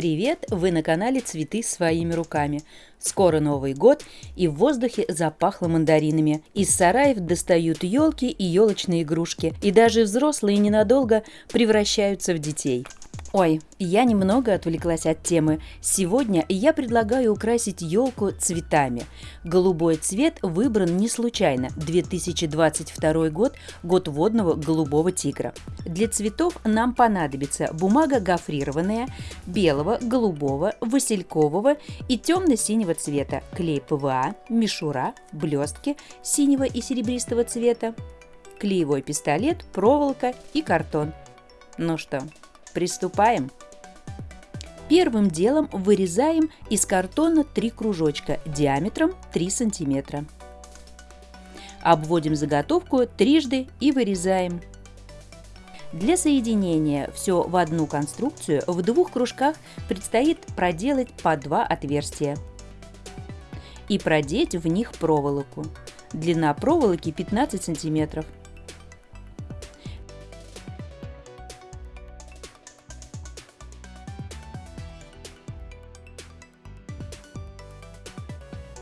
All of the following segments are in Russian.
Привет! Вы на канале «Цветы своими руками». Скоро Новый год, и в воздухе запахло мандаринами. Из сараев достают елки и елочные игрушки, и даже взрослые ненадолго превращаются в детей. Ой, я немного отвлеклась от темы. Сегодня я предлагаю украсить елку цветами. Голубой цвет выбран не случайно. 2022 год – год водного голубого тигра. Для цветов нам понадобится бумага гофрированная, белого, голубого, василькового и темно-синего цвета, клей ПВА, мишура, блестки синего и серебристого цвета, клеевой пистолет, проволока и картон. Ну что, Приступаем. Первым делом вырезаем из картона три кружочка диаметром 3 сантиметра. Обводим заготовку трижды и вырезаем. Для соединения все в одну конструкцию в двух кружках предстоит проделать по два отверстия и продеть в них проволоку. Длина проволоки 15 сантиметров.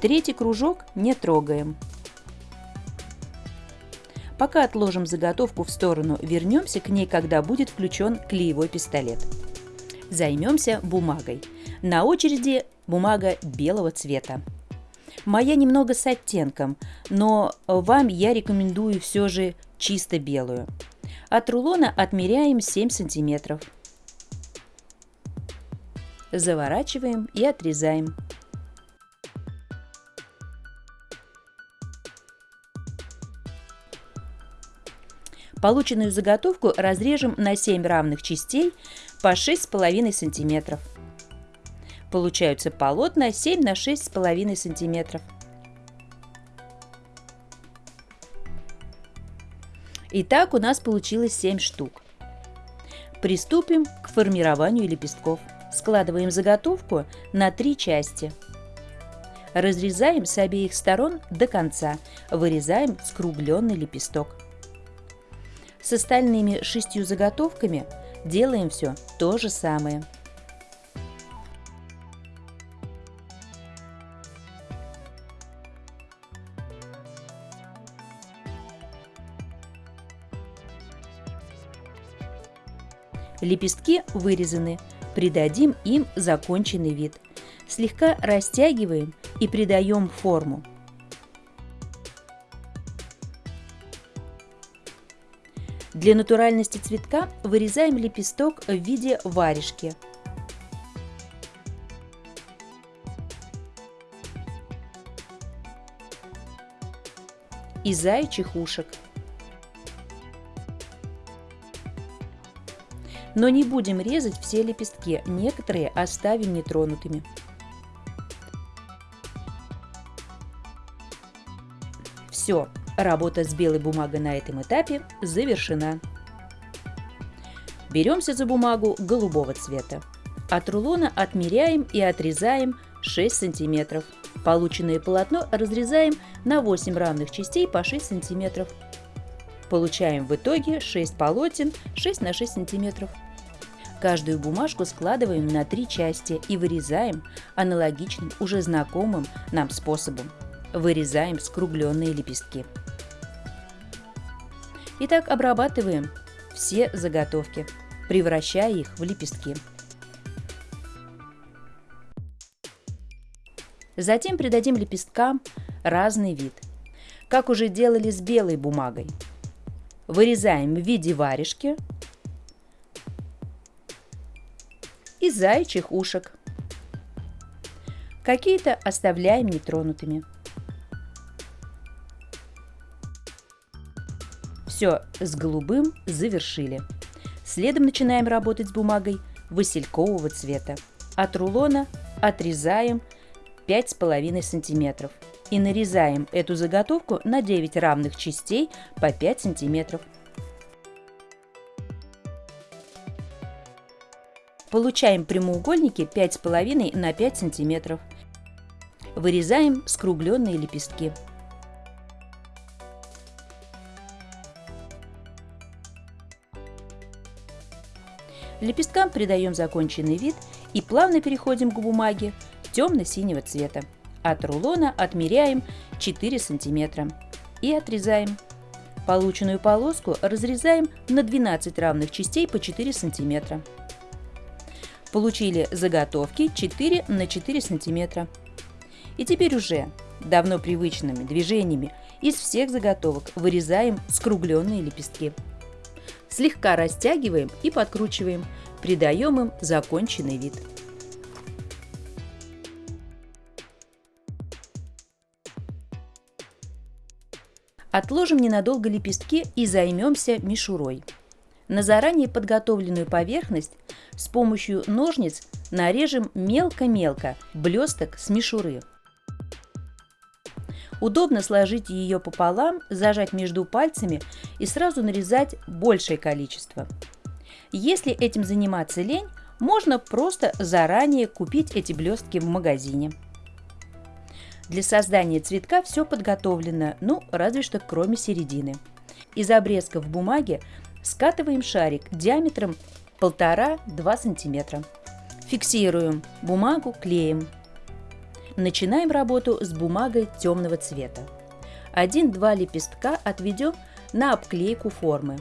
Третий кружок не трогаем. Пока отложим заготовку в сторону, вернемся к ней, когда будет включен клеевой пистолет. Займемся бумагой. На очереди бумага белого цвета. Моя немного с оттенком, но вам я рекомендую все же чисто белую. От рулона отмеряем 7 сантиметров. Заворачиваем и отрезаем. Полученную заготовку разрежем на 7 равных частей по 6,5 см. Получаются полотна 7 на 6,5 см. Итак, у нас получилось 7 штук. Приступим к формированию лепестков. Складываем заготовку на три части. Разрезаем с обеих сторон до конца. Вырезаем скругленный лепесток. С остальными шестью заготовками делаем все то же самое. Лепестки вырезаны, придадим им законченный вид. Слегка растягиваем и придаем форму. Для натуральности цветка вырезаем лепесток в виде варежки. И заячьих ушек. Но не будем резать все лепестки, некоторые оставим нетронутыми. Все, Работа с белой бумагой на этом этапе завершена. Беремся за бумагу голубого цвета. От рулона отмеряем и отрезаем 6 сантиметров. Полученное полотно разрезаем на 8 равных частей по 6 сантиметров. Получаем в итоге 6 полотен 6 на 6 сантиметров. Каждую бумажку складываем на три части и вырезаем аналогичным, уже знакомым нам способом. Вырезаем скругленные лепестки. Итак, обрабатываем все заготовки, превращая их в лепестки. Затем придадим лепесткам разный вид, как уже делали с белой бумагой. Вырезаем в виде варежки и заячьих ушек. Какие-то оставляем нетронутыми. Все, с голубым завершили. Следом начинаем работать с бумагой василькового цвета. От рулона отрезаем 5,5 см и нарезаем эту заготовку на 9 равных частей по 5 см. Получаем прямоугольники 5,5 на 5 см. Вырезаем скругленные лепестки. Лепесткам придаем законченный вид И плавно переходим к бумаге темно-синего цвета. От рулона отмеряем 4 см и отрезаем. Полученную полоску разрезаем на 12 равных частей по 4 см. Получили заготовки 4 на 4 см. И теперь уже давно привычными движениями из всех заготовок вырезаем скругленные лепестки. Слегка растягиваем и подкручиваем, придаем им законченный вид. Отложим ненадолго лепестки и займемся мишурой. На заранее подготовленную поверхность с помощью ножниц нарежем мелко-мелко блесток с мишуры. Удобно сложить ее пополам, зажать между пальцами и сразу нарезать большее количество. Если этим заниматься лень, можно просто заранее купить эти блестки в магазине. Для создания цветка все подготовлено, ну, разве что кроме середины. Из обрезков бумаги скатываем шарик диаметром 1,5-2 см. Фиксируем бумагу клеем. Начинаем работу с бумагой темного цвета. Один-два лепестка отведем на обклейку формы.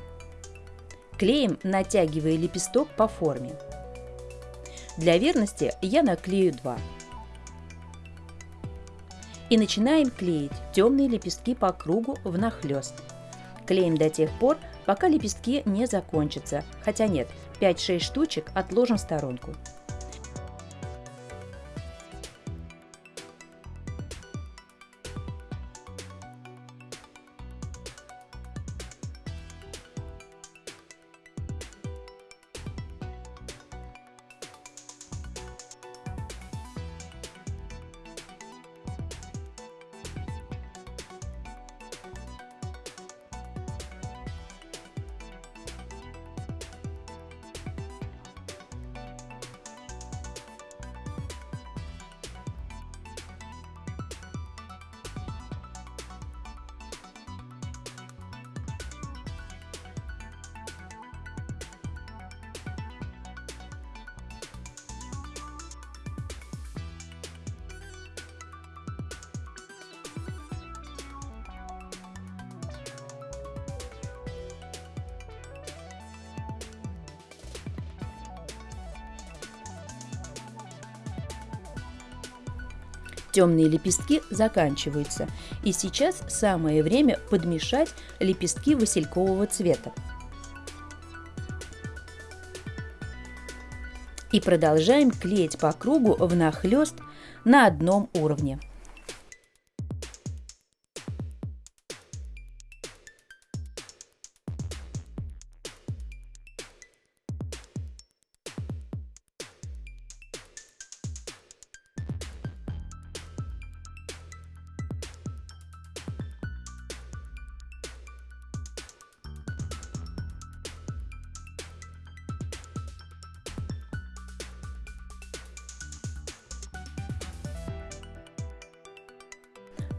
Клеим, натягивая лепесток по форме. Для верности я наклею два и начинаем клеить темные лепестки по кругу внахлёст. Клеим до тех пор, пока лепестки не закончатся, хотя нет, 5-6 штучек отложим в сторонку. Темные лепестки заканчиваются, и сейчас самое время подмешать лепестки василькового цвета. И продолжаем клеить по кругу внахлёст на одном уровне.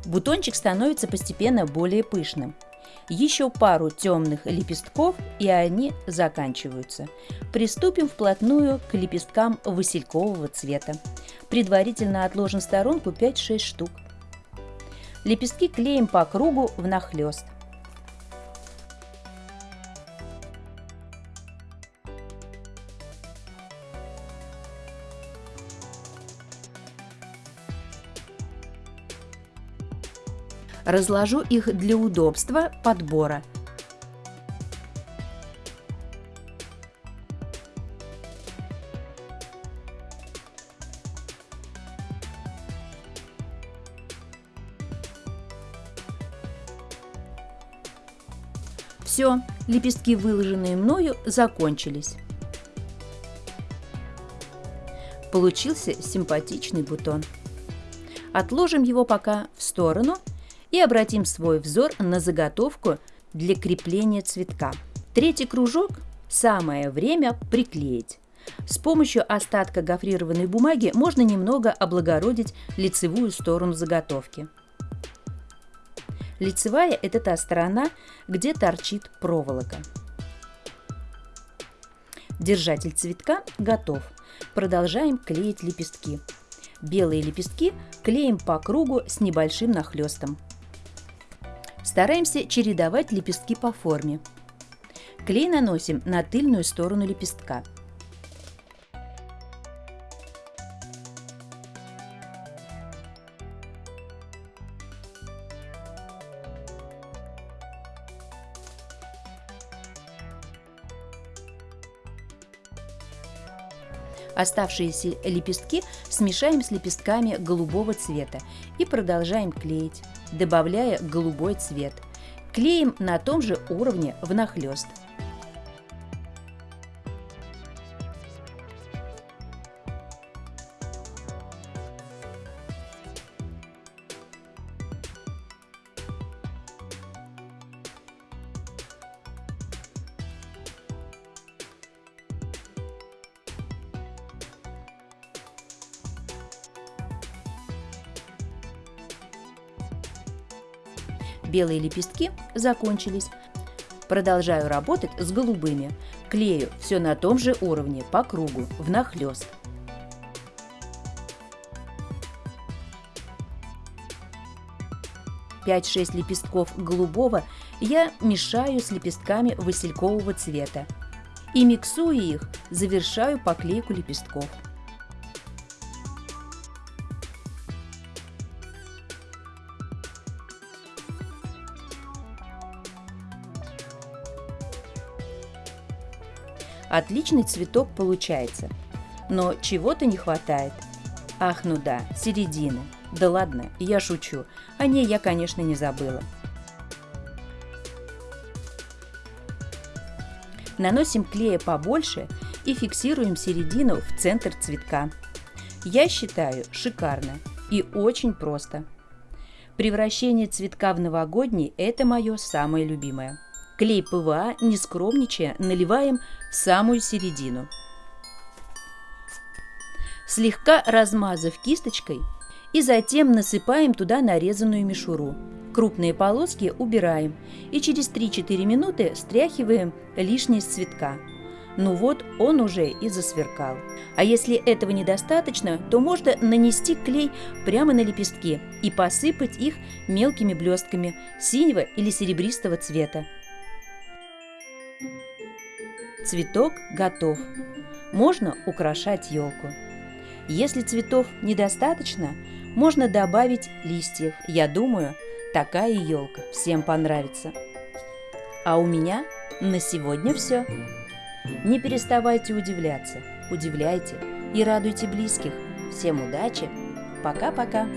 Бутончик становится постепенно более пышным. Еще пару темных лепестков, и они заканчиваются. Приступим вплотную к лепесткам василькового цвета. Предварительно отложим в сторонку 5-6 штук. Лепестки клеим по кругу внахлёст. Разложу их для удобства подбора. Все, лепестки, выложенные мною, закончились. Получился симпатичный бутон. Отложим его пока в сторону и обратим свой взор на заготовку для крепления цветка. Третий кружок самое время приклеить. С помощью остатка гофрированной бумаги можно немного облагородить лицевую сторону заготовки. Лицевая – это та сторона, где торчит проволока. Держатель цветка готов. продолжаем клеить лепестки. Белые лепестки клеим по кругу с небольшим нахлестом. Стараемся чередовать лепестки по форме. Клей наносим на тыльную сторону лепестка – Оставшиеся лепестки смешаем с лепестками голубого цвета и продолжаем клеить, добавляя голубой цвет. Клеим на том же уровне внахлёст. Белые лепестки закончились. Продолжаю работать с голубыми. Клею все на том же уровне, по кругу, внахлёст. Пять-шесть лепестков голубого я мешаю с лепестками василькового цвета и миксуя их, завершаю поклейку лепестков. Отличный цветок получается. Но чего-то не хватает. Ах, ну да, середины. Да ладно, я шучу. О ней я, конечно, не забыла. Наносим клея побольше и фиксируем середину в центр цветка. Я считаю шикарно и очень просто. Превращение цветка в новогодний – это мое самое любимое. Клей ПВА, не скромничая, наливаем в самую середину. Слегка размазав кисточкой, и затем насыпаем туда нарезанную мишуру. Крупные полоски убираем и через 3-4 минуты стряхиваем лишнее с цветка. Ну вот, он уже и засверкал. А если этого недостаточно, то можно нанести клей прямо на лепестки и посыпать их мелкими блестками синего или серебристого цвета. Цветок готов. Можно украшать елку. Если цветов недостаточно, можно добавить листьев. Я думаю, такая елка всем понравится. А у меня на сегодня все. Не переставайте удивляться, удивляйте и радуйте близких. Всем удачи. Пока-пока.